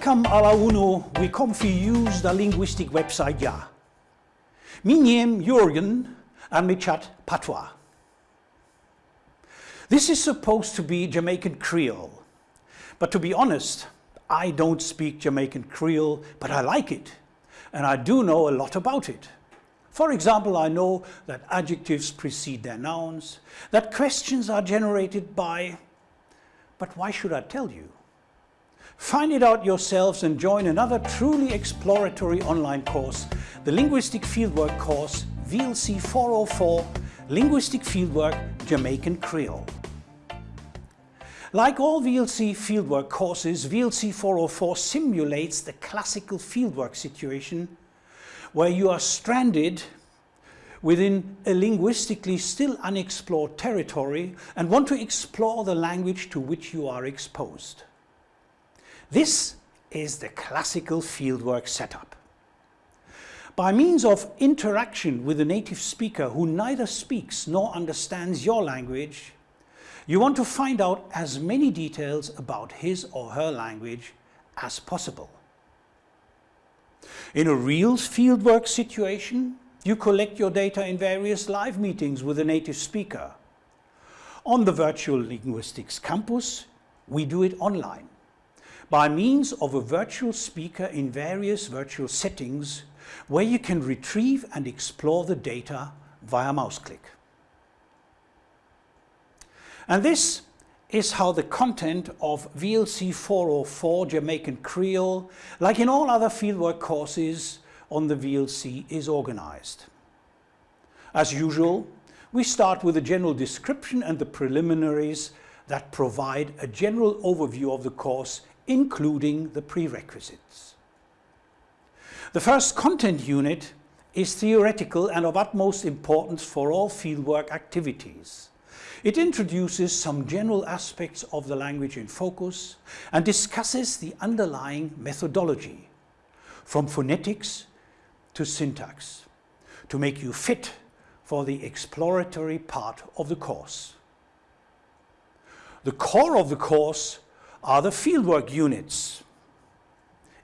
Welcome alla uno, we come for use the linguistic website ja. Mijn naam Jürgen and my chat patois. This is supposed to be Jamaican Creole, but to be honest, I don't speak Jamaican Creole, but I like it, and I do know a lot about it. For example, I know that adjectives precede their nouns, that questions are generated by, but why should I tell you? Find it out yourselves and join another truly exploratory online course, the Linguistic Fieldwork course VLC 404 Linguistic Fieldwork Jamaican Creole. Like all VLC fieldwork courses, VLC 404 simulates the classical fieldwork situation where you are stranded within a linguistically still unexplored territory and want to explore the language to which you are exposed. This is the classical fieldwork setup. By means of interaction with a native speaker who neither speaks nor understands your language, you want to find out as many details about his or her language as possible. In a real fieldwork situation, you collect your data in various live meetings with a native speaker. On the Virtual Linguistics Campus, we do it online by means of a virtual speaker in various virtual settings where you can retrieve and explore the data via mouse click. And this is how the content of VLC 404 Jamaican Creole, like in all other fieldwork courses on the VLC, is organized. As usual, we start with a general description and the preliminaries that provide a general overview of the course including the prerequisites. The first content unit is theoretical and of utmost importance for all fieldwork activities. It introduces some general aspects of the language in focus and discusses the underlying methodology, from phonetics to syntax, to make you fit for the exploratory part of the course. The core of the course are the fieldwork units,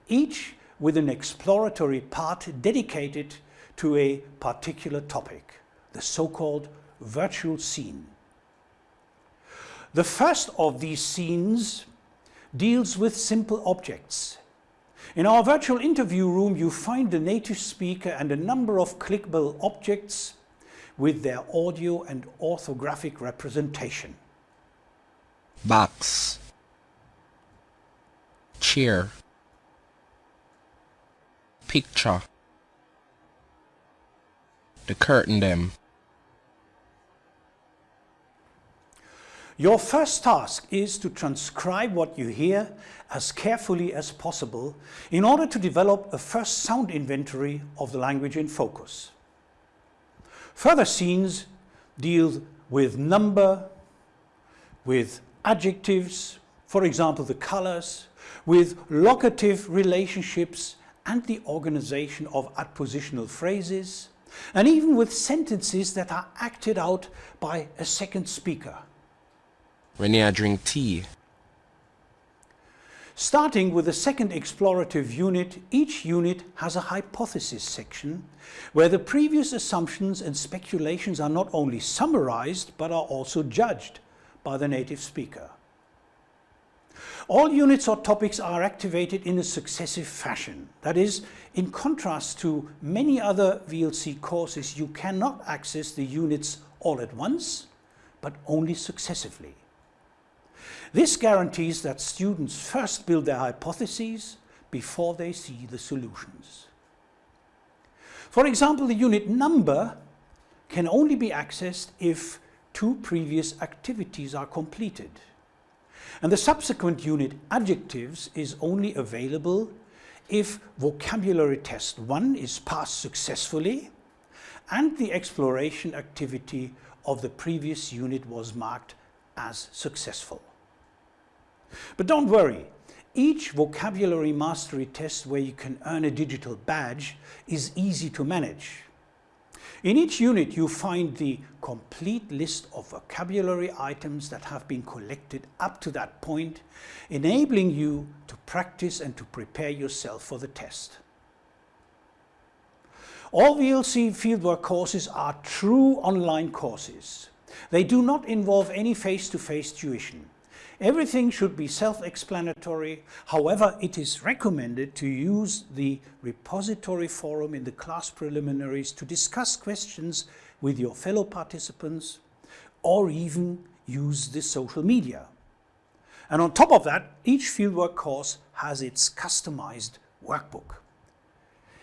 each with an exploratory part dedicated to a particular topic, the so-called virtual scene. The first of these scenes deals with simple objects. In our virtual interview room you find the native speaker and a number of clickable objects with their audio and orthographic representation. Box chair picture. The curtain them. Your first task is to transcribe what you hear as carefully as possible in order to develop a first sound inventory of the language in focus. Further scenes deal with number, with adjectives, for example the colors, with locative relationships and the organization of adpositional phrases, and even with sentences that are acted out by a second speaker. When I drink tea. Starting with the second explorative unit, each unit has a hypothesis section where the previous assumptions and speculations are not only summarized but are also judged by the native speaker. All units or topics are activated in a successive fashion. That is, in contrast to many other VLC courses, you cannot access the units all at once, but only successively. This guarantees that students first build their hypotheses before they see the solutions. For example, the unit number can only be accessed if two previous activities are completed. And the subsequent unit adjectives is only available if vocabulary test 1 is passed successfully and the exploration activity of the previous unit was marked as successful. But don't worry, each vocabulary mastery test where you can earn a digital badge is easy to manage. In each unit you find the complete list of vocabulary items that have been collected up to that point, enabling you to practice and to prepare yourself for the test. All VLC fieldwork courses are true online courses. They do not involve any face-to-face -face tuition. Everything should be self-explanatory. However, it is recommended to use the repository forum in the class preliminaries to discuss questions with your fellow participants or even use the social media. And on top of that, each fieldwork course has its customized workbook.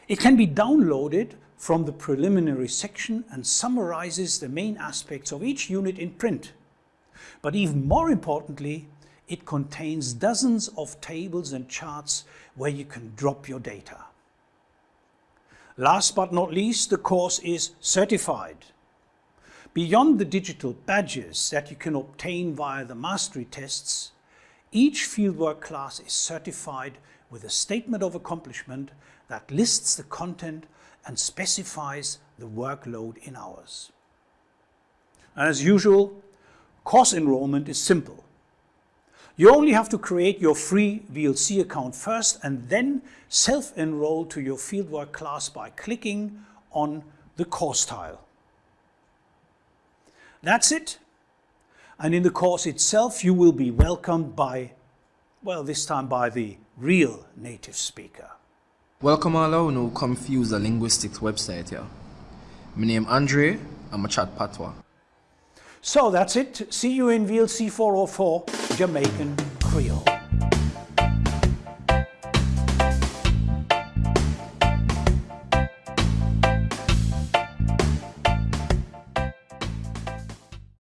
It can be downloaded from the preliminary section and summarizes the main aspects of each unit in print. But even more importantly, it contains dozens of tables and charts where you can drop your data. Last but not least, the course is certified. Beyond the digital badges that you can obtain via the mastery tests, each fieldwork class is certified with a statement of accomplishment that lists the content and specifies the workload in hours. As usual, course enrollment is simple. You only have to create your free VLC account first and then self-enroll to your fieldwork class by clicking on the course tile. That's it. And in the course itself, you will be welcomed by, well, this time by the real native speaker. Welcome all who know confuse the linguistics website here. My name is Andre, I'm a chat patwa. So that's it. See you in VLC 404, Jamaican Creole.